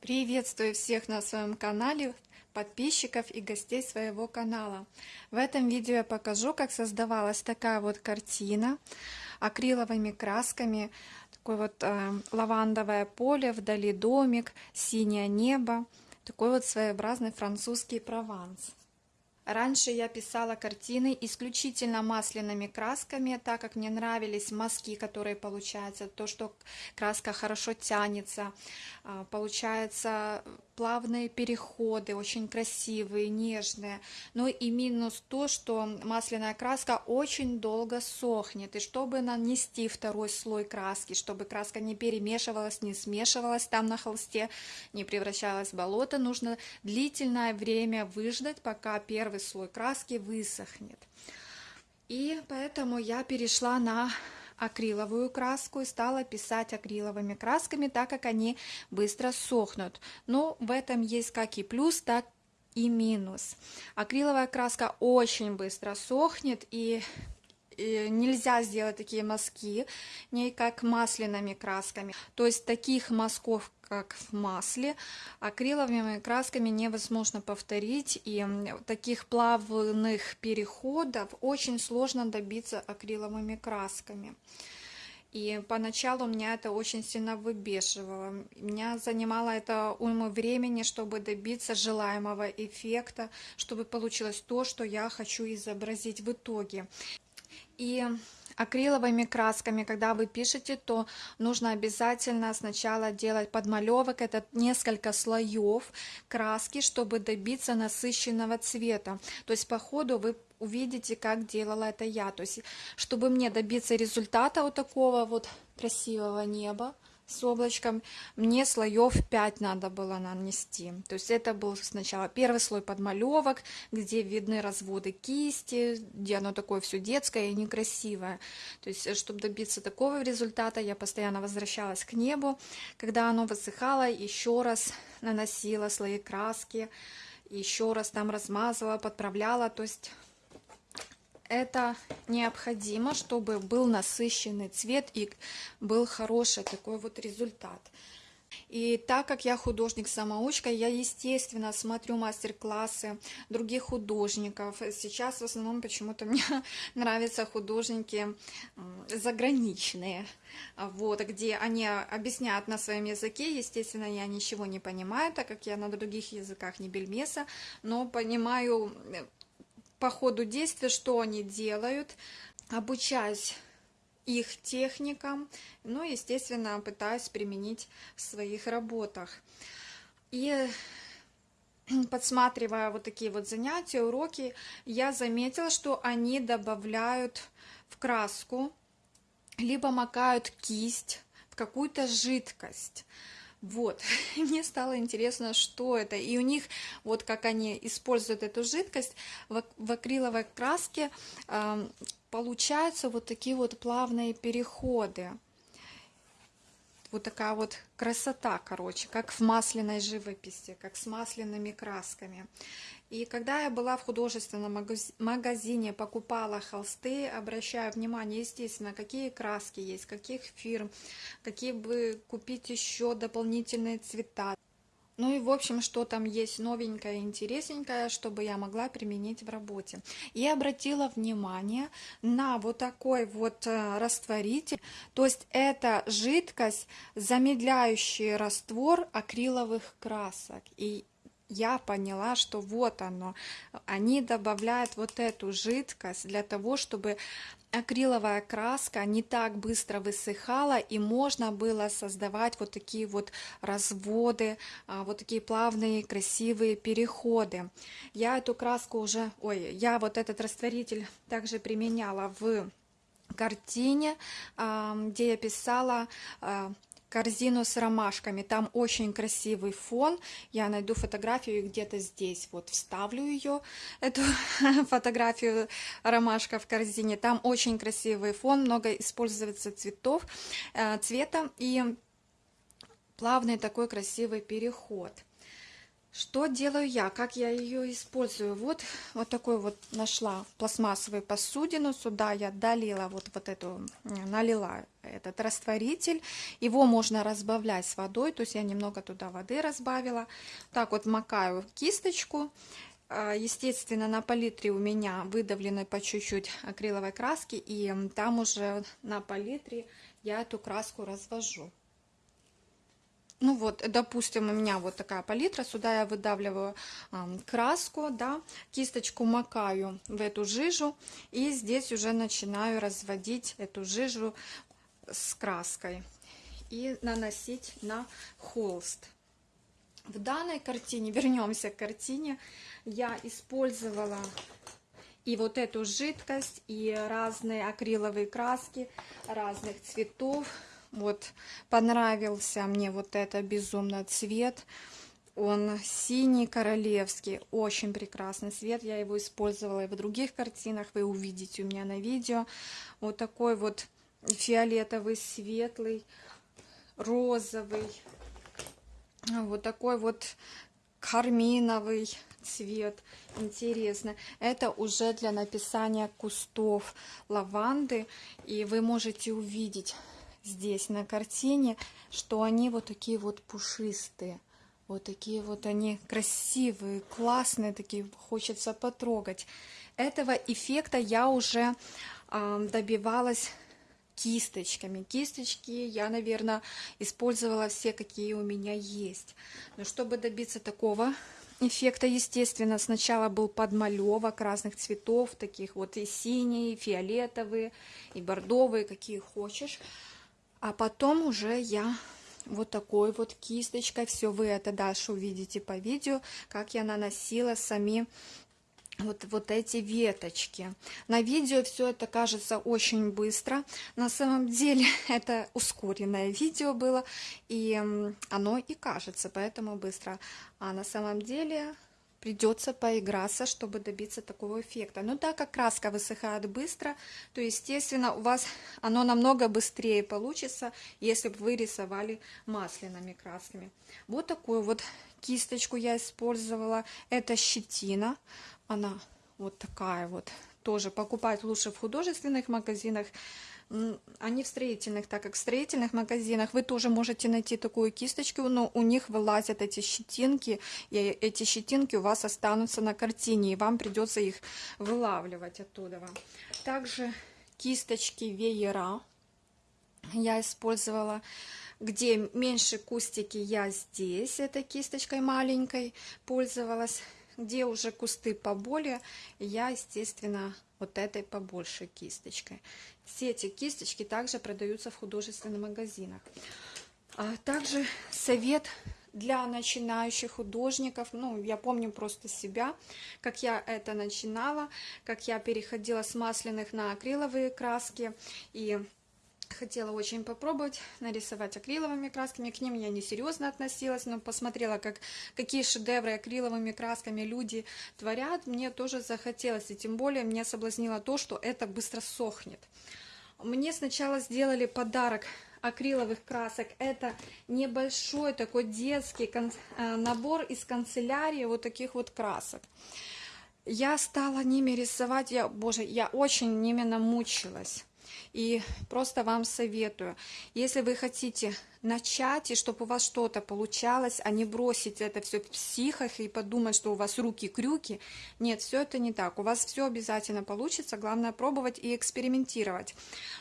Приветствую всех на своем канале, подписчиков и гостей своего канала. В этом видео я покажу, как создавалась такая вот картина акриловыми красками. Такое вот э, лавандовое поле, вдали домик, синее небо. Такой вот своеобразный французский прованс. Раньше я писала картины исключительно масляными красками, так как мне нравились мазки, которые получаются, то, что краска хорошо тянется, а, получается плавные переходы, очень красивые, нежные. Но и минус то, что масляная краска очень долго сохнет. И чтобы нанести второй слой краски, чтобы краска не перемешивалась, не смешивалась там на холсте, не превращалась в болото, нужно длительное время выждать, пока первый слой краски высохнет. И поэтому я перешла на акриловую краску и стала писать акриловыми красками, так как они быстро сохнут. Но в этом есть как и плюс, так и минус. Акриловая краска очень быстро сохнет и нельзя сделать такие мазки, не как масляными красками. То есть таких мазков, как в масле, акриловыми красками невозможно повторить, и таких плавных переходов очень сложно добиться акриловыми красками. И поначалу меня это очень сильно выбешивало. Меня занимало это уйму времени, чтобы добиться желаемого эффекта, чтобы получилось то, что я хочу изобразить в итоге. И акриловыми красками, когда вы пишете, то нужно обязательно сначала делать подмалевок, это несколько слоев краски, чтобы добиться насыщенного цвета. То есть по ходу вы увидите, как делала это я. То есть, чтобы мне добиться результата вот такого вот красивого неба, с облачком, мне слоев 5 надо было нанести. То есть это был сначала первый слой подмалевок, где видны разводы кисти, где оно такое все детское и некрасивое. То есть, чтобы добиться такого результата, я постоянно возвращалась к небу. Когда оно высыхало, еще раз наносила слои краски, еще раз там размазывала, подправляла. То есть это необходимо, чтобы был насыщенный цвет и был хороший такой вот результат. И так как я художник-самоучка, я, естественно, смотрю мастер-классы других художников. Сейчас в основном почему-то мне нравятся художники заграничные, вот, где они объясняют на своем языке. Естественно, я ничего не понимаю, так как я на других языках не бельмеса, но понимаю по ходу действия, что они делают, обучаюсь их техникам, ну, естественно, пытаюсь применить в своих работах. И подсматривая вот такие вот занятия, уроки, я заметила, что они добавляют в краску, либо макают кисть в какую-то жидкость. Вот, мне стало интересно, что это. И у них, вот как они используют эту жидкость, в, в акриловой краске э, получаются вот такие вот плавные переходы. Вот такая вот красота, короче, как в масляной живописи, как с масляными красками. И когда я была в художественном магазине, покупала холсты, обращаю внимание, естественно, какие краски есть, каких фирм, какие бы купить еще дополнительные цвета. Ну и в общем, что там есть новенькое, интересненькое, чтобы я могла применить в работе. И обратила внимание на вот такой вот э, растворитель. То есть это жидкость, замедляющий раствор акриловых красок. И я поняла, что вот оно, они добавляют вот эту жидкость для того, чтобы акриловая краска не так быстро высыхала и можно было создавать вот такие вот разводы, а, вот такие плавные красивые переходы. Я эту краску уже, ой, я вот этот растворитель также применяла в картине, где я писала а, корзину с ромашками. Там очень красивый фон. Я найду фотографию где-то здесь. Вот вставлю ее, эту фотографию ромашка в корзине. Там очень красивый фон, много используется цветов, э, цвета и плавный такой красивый переход. Что делаю я? Как я ее использую? Вот, вот такой вот нашла пластмассовую посудину. Сюда я долила вот, вот эту, налила этот растворитель. Его можно разбавлять с водой. То есть я немного туда воды разбавила. Так вот макаю кисточку. А, естественно, на палитре у меня выдавлены по чуть-чуть акриловой краски. И там уже на палитре я эту краску развожу. Ну вот, допустим, у меня вот такая палитра, сюда я выдавливаю краску, да, кисточку макаю в эту жижу, и здесь уже начинаю разводить эту жижу с краской и наносить на холст. В данной картине, вернемся к картине, я использовала и вот эту жидкость, и разные акриловые краски разных цветов, вот понравился мне вот это безумно цвет. Он синий королевский, очень прекрасный цвет. Я его использовала и в других картинах, вы увидите у меня на видео. Вот такой вот фиолетовый, светлый, розовый. Вот такой вот карминовый цвет. Интересно. Это уже для написания кустов лаванды. И вы можете увидеть здесь на картине, что они вот такие вот пушистые. Вот такие вот они красивые, классные, такие хочется потрогать. Этого эффекта я уже э, добивалась кисточками. Кисточки я, наверное, использовала все, какие у меня есть. Но чтобы добиться такого эффекта, естественно, сначала был подмалевок разных цветов, таких вот и синие, и фиолетовые, и бордовые, какие хочешь. А потом уже я вот такой вот кисточкой, все вы это дальше увидите по видео, как я наносила сами вот, вот эти веточки. На видео все это кажется очень быстро. На самом деле это ускоренное видео было, и оно и кажется поэтому быстро. А на самом деле придется поиграться, чтобы добиться такого эффекта. Но так как краска высыхает быстро, то, естественно, у вас оно намного быстрее получится, если бы вы рисовали масляными красками. Вот такую вот кисточку я использовала. Это щетина. Она вот такая вот. Тоже покупать лучше в художественных магазинах а не в строительных, так как в строительных магазинах вы тоже можете найти такую кисточку, но у них вылазят эти щетинки, и эти щетинки у вас останутся на картине, и вам придется их вылавливать оттуда. Также кисточки веера я использовала где меньше кустики я здесь этой кисточкой маленькой пользовалась где уже кусты поболее я естественно вот этой побольше кисточкой. Все эти кисточки также продаются в художественных магазинах. А также совет для начинающих художников. Ну, я помню просто себя, как я это начинала, как я переходила с масляных на акриловые краски. И хотела очень попробовать нарисовать акриловыми красками. К ним я не серьезно относилась, но посмотрела, как, какие шедевры акриловыми красками люди творят. Мне тоже захотелось, и тем более меня соблазнило то, что это быстро сохнет. Мне сначала сделали подарок акриловых красок. Это небольшой такой детский э, набор из канцелярии вот таких вот красок. Я стала ними рисовать, я, боже, я очень ними намучилась. И просто вам советую, если вы хотите начать, и чтобы у вас что-то получалось, а не бросить это все в психах и подумать, что у вас руки-крюки. Нет, все это не так. У вас все обязательно получится. Главное пробовать и экспериментировать.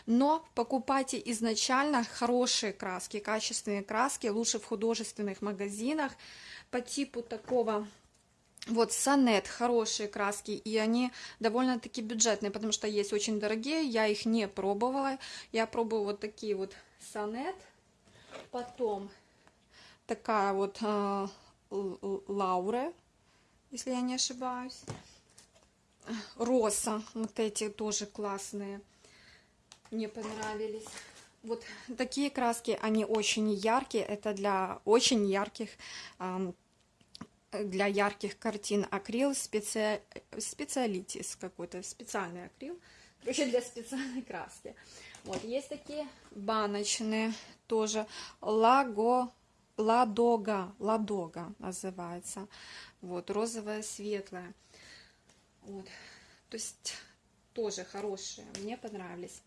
Но покупайте изначально хорошие краски, качественные краски, лучше в художественных магазинах по типу такого вот Сонет, хорошие краски, и они довольно-таки бюджетные, потому что есть очень дорогие, я их не пробовала. Я пробую вот такие вот Сонет, потом такая вот э, если я не ошибаюсь. Роса, вот эти тоже классные, мне понравились. Вот такие краски, они очень яркие, это для очень ярких э, для ярких картин акрил специ... специалитис какой-то, специальный акрил, короче, для специальной краски. Вот, есть такие баночные тоже, лаго, Ладога, Ладога называется. Вот, розовая, светлая. Вот. То есть тоже хорошие, мне понравились.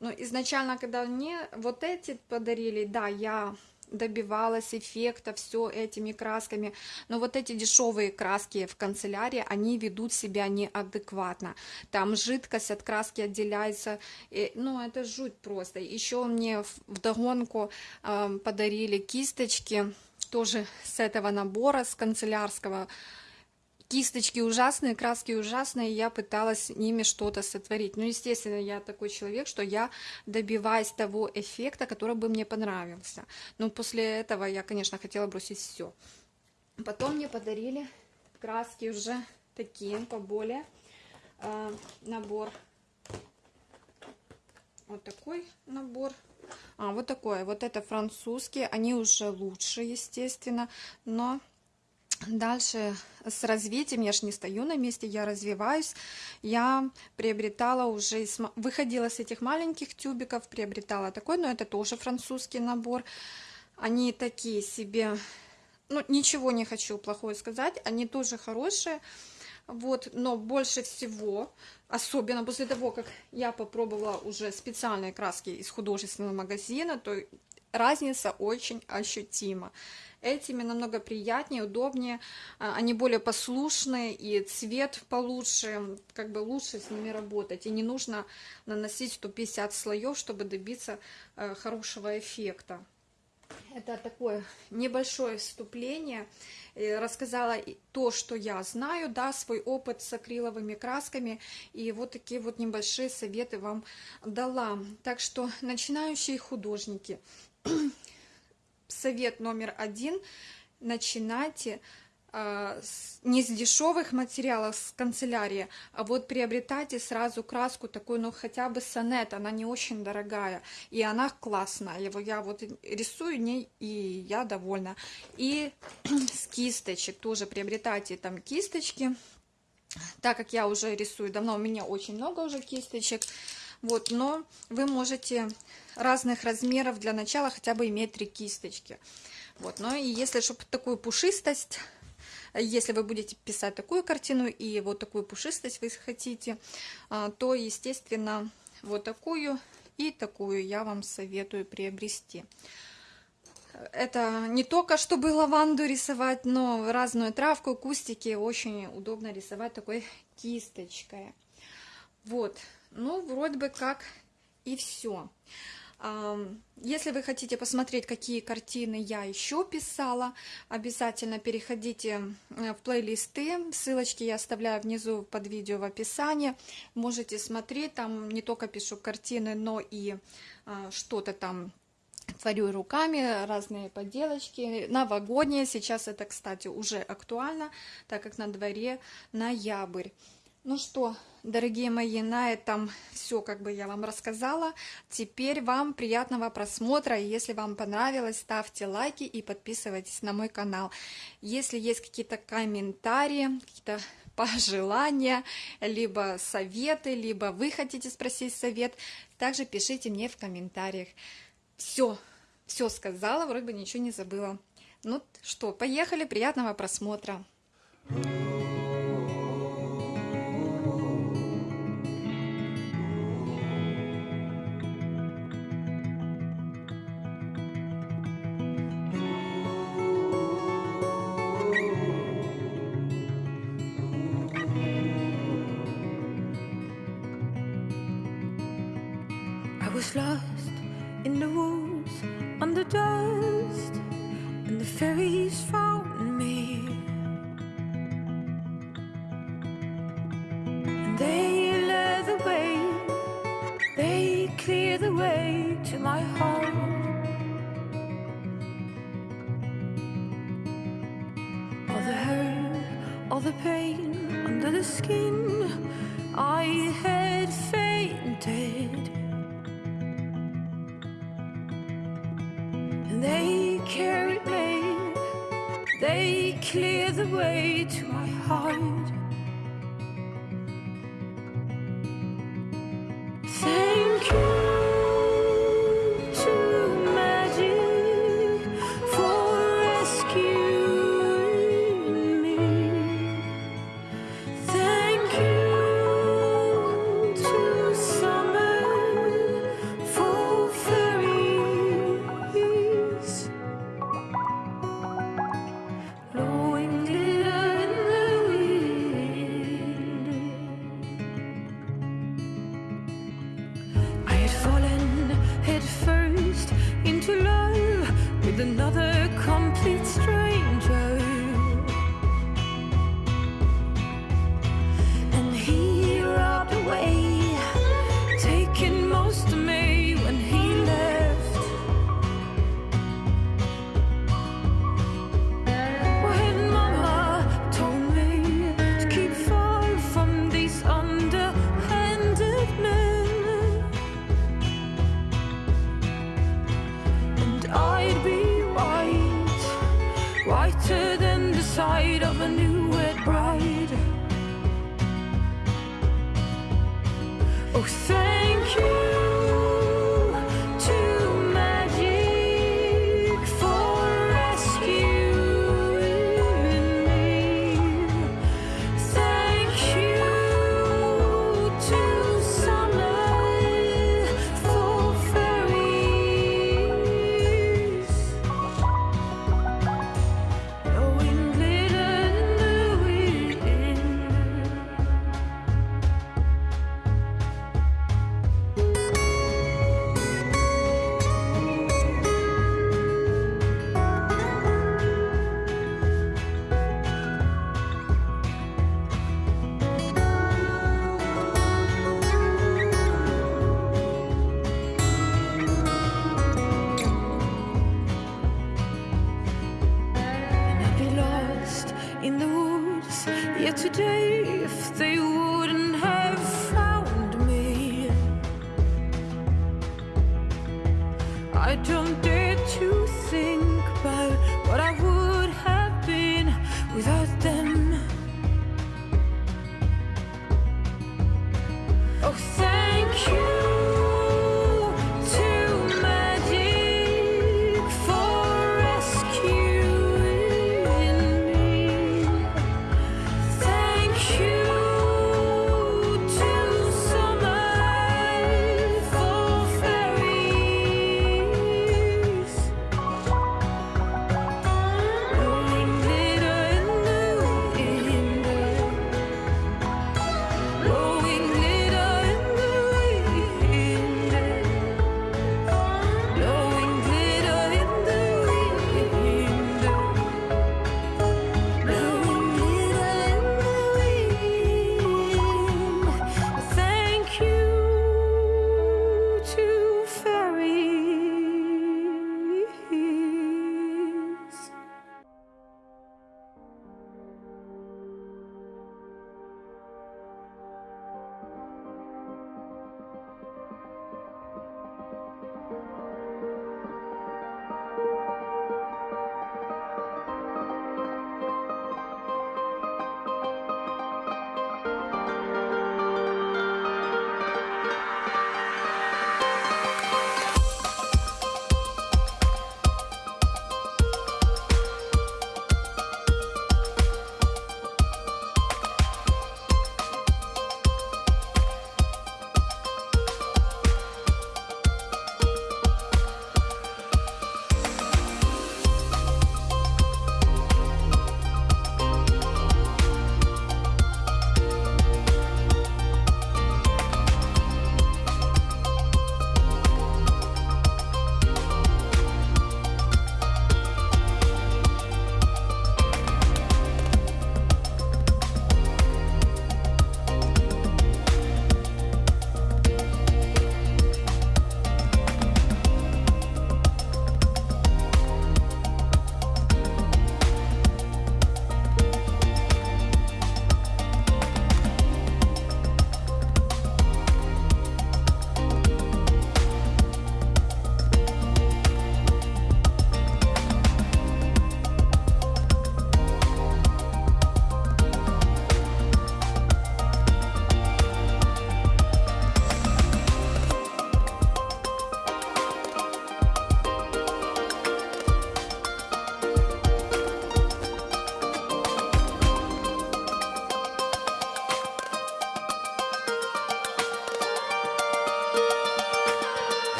Но изначально, когда мне вот эти подарили, да, я добивалась эффекта все этими красками, но вот эти дешевые краски в канцелярии, они ведут себя неадекватно. Там жидкость от краски отделяется, и, ну это жуть просто. Еще мне в догонку э, подарили кисточки, тоже с этого набора, с канцелярского, кисточки ужасные, краски ужасные, я пыталась ними что-то сотворить. Ну, естественно, я такой человек, что я добиваюсь того эффекта, который бы мне понравился. Но после этого я, конечно, хотела бросить все. Потом мне подарили краски уже такие, поболее. Э, набор. Вот такой набор. А, вот такой. Вот это французские. Они уже лучше, естественно, но Дальше с развитием, я же не стою на месте, я развиваюсь. Я приобретала уже, выходила с этих маленьких тюбиков, приобретала такой, но это тоже французский набор. Они такие себе, ну ничего не хочу плохое сказать, они тоже хорошие. Вот, но больше всего, особенно после того, как я попробовала уже специальные краски из художественного магазина, то разница очень ощутима. Этими намного приятнее, удобнее, а, они более послушные, и цвет получше, как бы лучше с ними работать. И не нужно наносить 150 слоев, чтобы добиться э, хорошего эффекта. Это такое небольшое вступление. Рассказала то, что я знаю, да, свой опыт с акриловыми красками. И вот такие вот небольшие советы вам дала. Так что начинающие художники, совет номер один. Начинайте э, с, не с дешевых материалов с канцелярии, а вот приобретайте сразу краску такую, ну хотя бы сонет, она не очень дорогая, и она классная. Его я вот рисую не и я довольна. И с кисточек тоже приобретайте там кисточки, так как я уже рисую давно, у меня очень много уже кисточек, вот, но вы можете разных размеров для начала хотя бы иметь три кисточки. Вот, но и если, чтобы такую пушистость, если вы будете писать такую картину и вот такую пушистость вы хотите, а, то, естественно, вот такую и такую я вам советую приобрести. Это не только чтобы лаванду рисовать, но разную травку, кустики очень удобно рисовать такой кисточкой. Вот, ну, вроде бы как и все. Если вы хотите посмотреть, какие картины я еще писала, обязательно переходите э, в плейлисты. Ссылочки я оставляю внизу под видео в описании. Можете смотреть, там не только пишу картины, но и а, что-то там творю руками, разные поделочки. Новогодние, сейчас это, кстати, уже актуально, так как на дворе ноябрь. Ну что, дорогие мои, на этом все, как бы я вам рассказала. Теперь вам приятного просмотра. Если вам понравилось, ставьте лайки и подписывайтесь на мой канал. Если есть какие-то комментарии, какие-то пожелания, либо советы, либо вы хотите спросить совет, также пишите мне в комментариях. Все, все сказала, вроде бы ничего не забыла. Ну что, поехали, приятного просмотра. Was lost in the woods under dust, and the fairies found me.